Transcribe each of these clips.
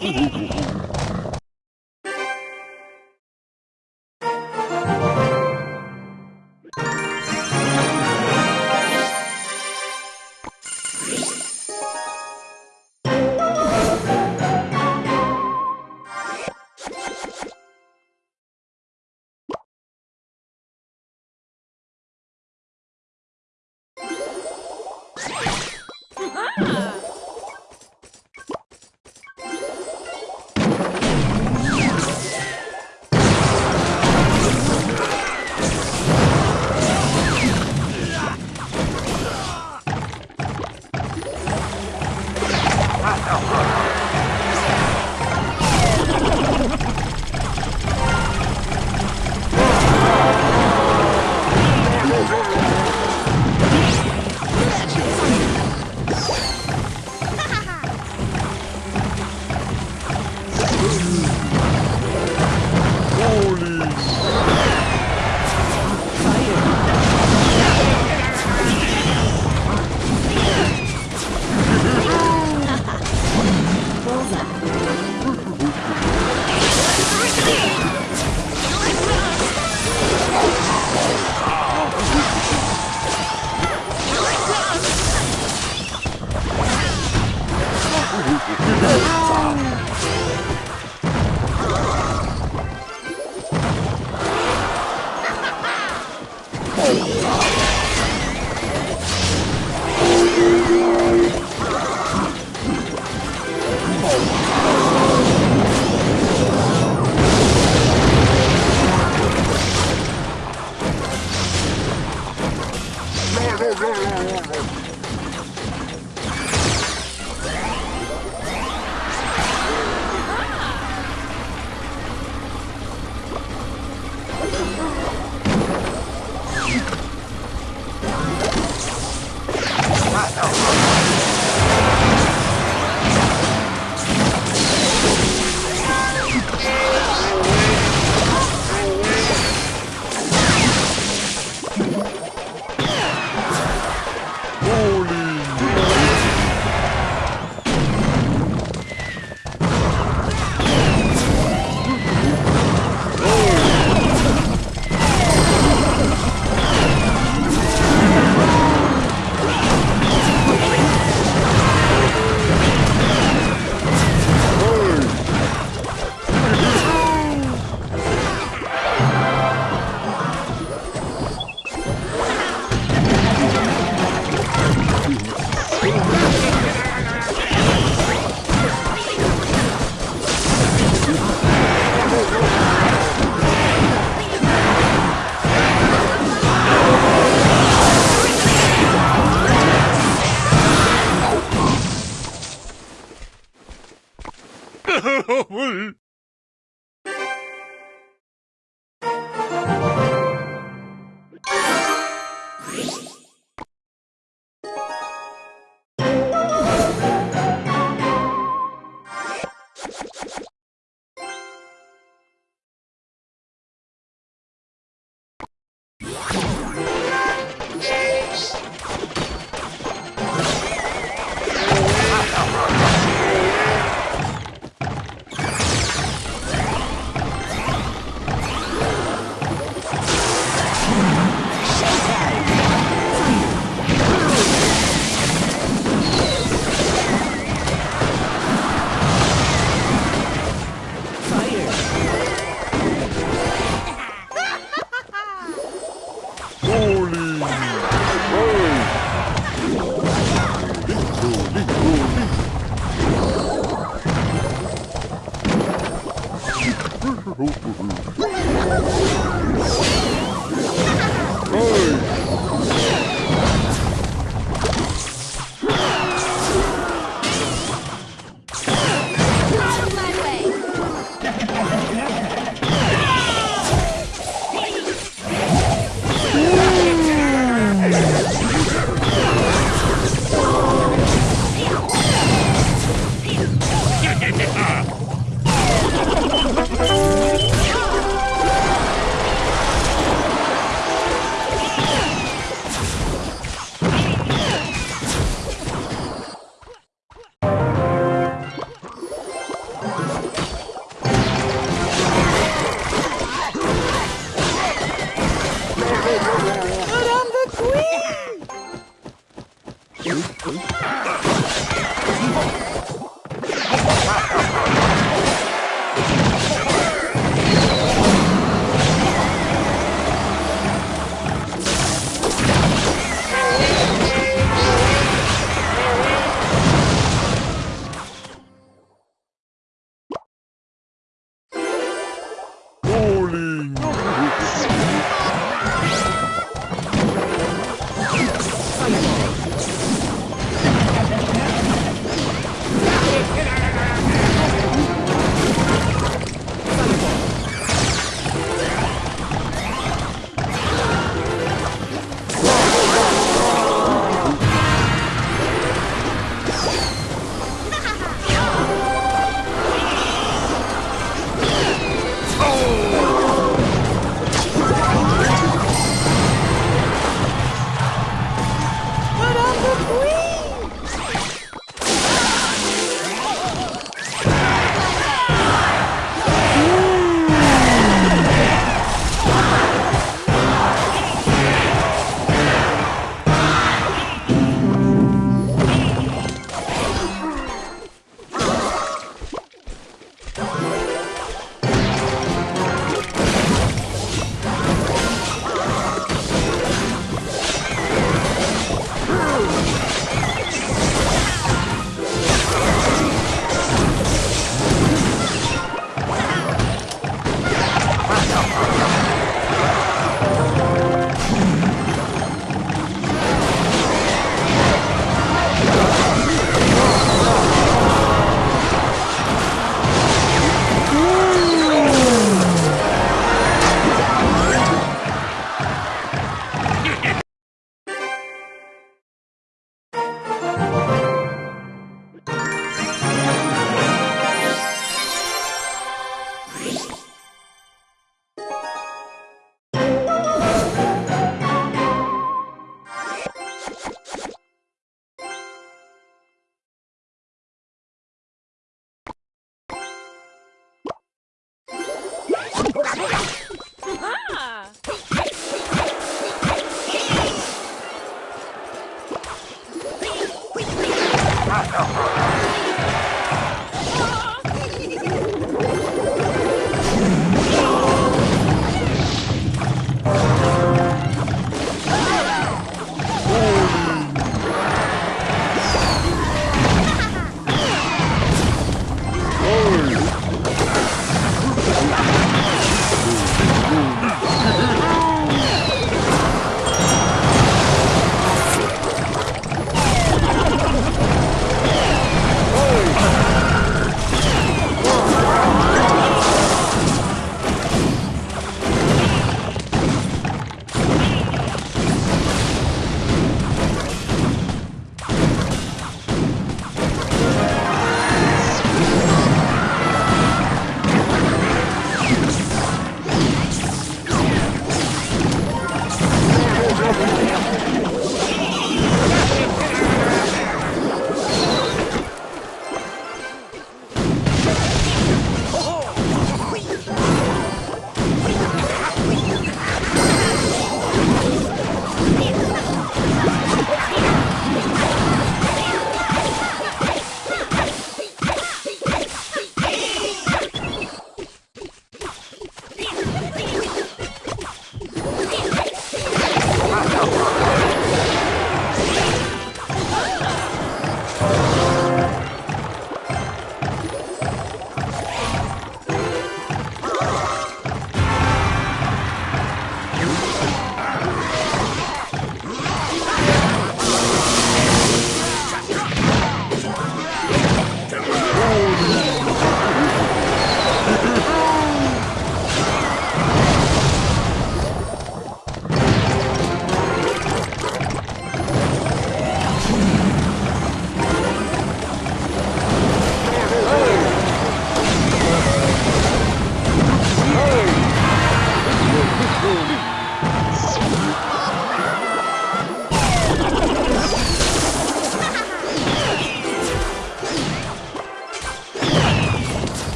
ハハハハ。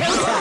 强强。